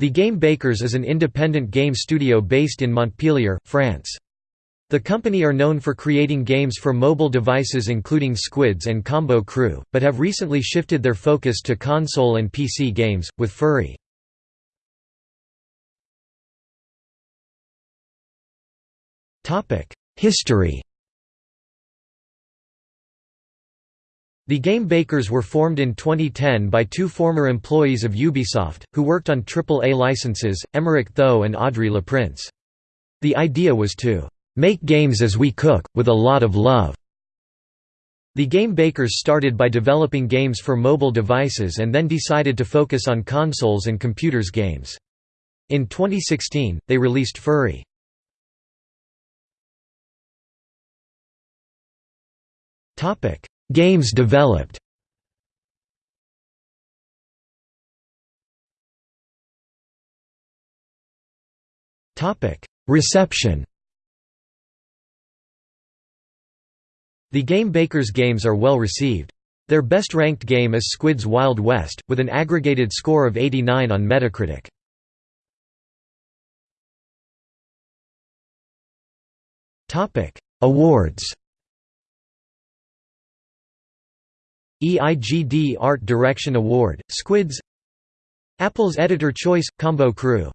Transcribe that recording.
The Game Bakers is an independent game studio based in Montpellier, France. The company are known for creating games for mobile devices including Squids and Combo Crew, but have recently shifted their focus to console and PC games, with Furi. History The Game Bakers were formed in 2010 by two former employees of Ubisoft, who worked on AAA licenses, Emeric Thoa and Audrey Leprince. The idea was to "...make games as we cook, with a lot of love." The Game Bakers started by developing games for mobile devices and then decided to focus on consoles and computers games. In 2016, they released Furi. Topic Games developed. Reception. The Game Bakers games are well received. Their best-ranked game is Squid's Wild West, with an aggregated score of 89 on Metacritic. Awards EIGD Art Direction Award, Squids. Apple's Editor Choice – Combo Crew